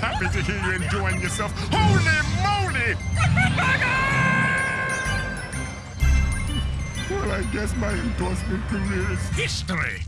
Happy to hear you enjoying yourself. Holy moly! well, I guess my endorsement career is history.